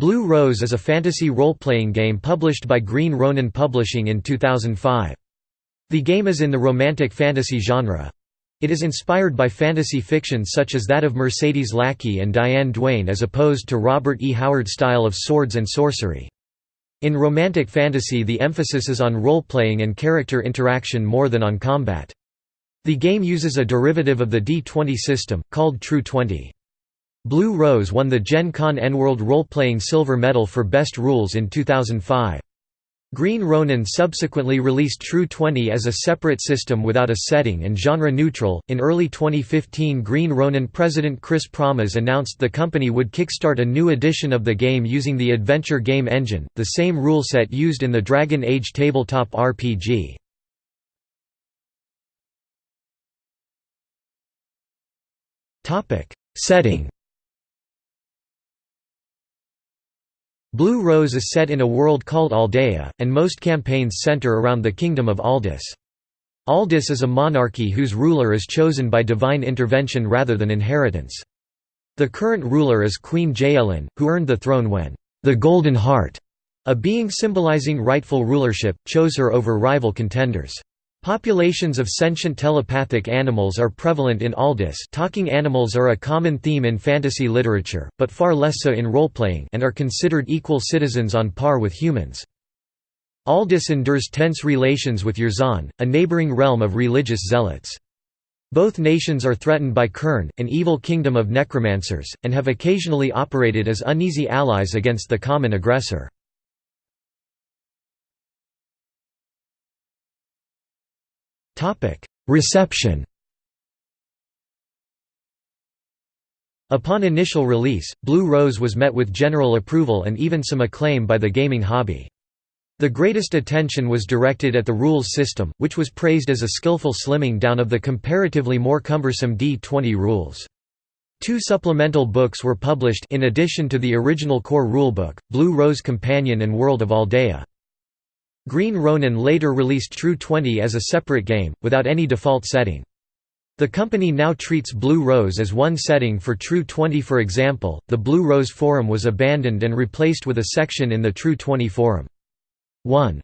Blue Rose is a fantasy role-playing game published by Green Ronin Publishing in 2005. The game is in the romantic fantasy genre. It is inspired by fantasy fiction such as that of Mercedes Lackey and Diane Duane as opposed to Robert E. Howard style of swords and sorcery. In romantic fantasy the emphasis is on role-playing and character interaction more than on combat. The game uses a derivative of the D20 system, called True 20. Blue Rose won the Gen Con ENworld role-playing silver medal for best rules in 2005. Green Ronin subsequently released True 20 as a separate system without a setting and genre neutral. In early 2015, Green Ronin president Chris Pramas announced the company would kickstart a new edition of the game using the Adventure Game Engine, the same rule set used in the Dragon Age tabletop RPG. Setting Blue Rose is set in a world called Aldea, and most campaigns center around the kingdom of Aldis. Aldis is a monarchy whose ruler is chosen by divine intervention rather than inheritance. The current ruler is Queen Jaelin, who earned the throne when the Golden Heart, a being symbolizing rightful rulership, chose her over rival contenders. Populations of sentient telepathic animals are prevalent in Aldis talking animals are a common theme in fantasy literature, but far less so in role-playing and are considered equal citizens on par with humans. Aldis endures tense relations with Jarzon, a neighboring realm of religious zealots. Both nations are threatened by Kern, an evil kingdom of necromancers, and have occasionally operated as uneasy allies against the common aggressor. Reception Upon initial release, Blue Rose was met with general approval and even some acclaim by the gaming hobby. The greatest attention was directed at the rules system, which was praised as a skillful slimming down of the comparatively more cumbersome D20 rules. Two supplemental books were published in addition to the original core rulebook, Blue Rose Companion and World of Aldea. Green Ronin later released True 20 as a separate game, without any default setting. The company now treats Blue Rose as one setting for True 20 for example, the Blue Rose forum was abandoned and replaced with a section in the True 20 forum. 1.